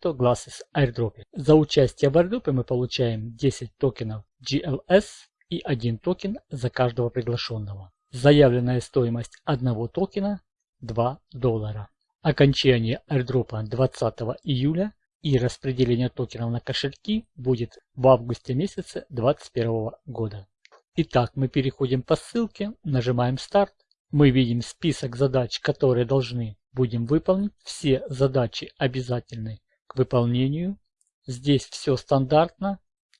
CryptoGlasses airdrop. За участие в airdrop мы получаем 10 токенов GLS и 1 токен за каждого приглашенного. Заявленная стоимость одного токена 2 доллара. Окончание airdrop 20 июля и распределение токенов на кошельки будет в августе месяце 2021 года. Итак, мы переходим по ссылке, нажимаем старт. Мы видим список задач, которые должны будем выполнить. Все задачи обязательны к выполнению. Здесь все стандартно.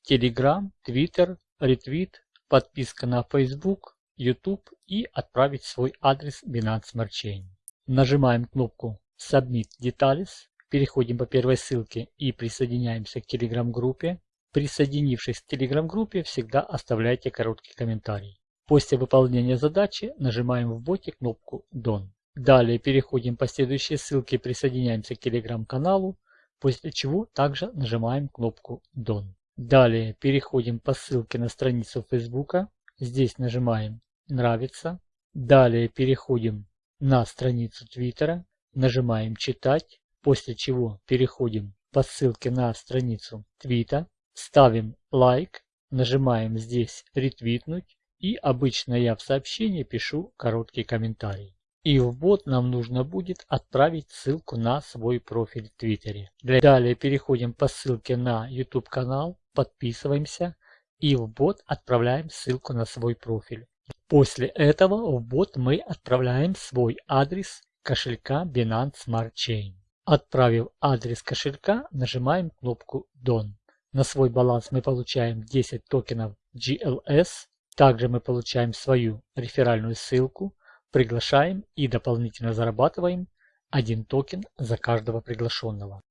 Telegram, Twitter, ретвит, подписка на Facebook, YouTube и отправить свой адрес Binance Smart Chain. Нажимаем кнопку Submit Details, переходим по первой ссылке и присоединяемся к Telegram-группе. Присоединившись к Telegram-группе, всегда оставляйте короткий комментарий. После выполнения задачи нажимаем в боте кнопку Done. Далее переходим по следующей ссылке присоединяемся к Telegram-каналу, после чего также нажимаем кнопку Done. Далее переходим по ссылке на страницу Facebook. Здесь нажимаем «Нравится». Далее переходим на страницу Твиттера, нажимаем «Читать», после чего переходим по ссылке на страницу Твита, ставим лайк, нажимаем здесь «Ретвитнуть» и обычно я в сообщении пишу короткий комментарий. И в бот нам нужно будет отправить ссылку на свой профиль в Твиттере. Далее переходим по ссылке на YouTube канал, подписываемся и в бот отправляем ссылку на свой профиль. После этого в бот мы отправляем свой адрес кошелька Binance Smart Chain. Отправив адрес кошелька, нажимаем кнопку Done. На свой баланс мы получаем 10 токенов GLS. Также мы получаем свою реферальную ссылку, приглашаем и дополнительно зарабатываем 1 токен за каждого приглашенного.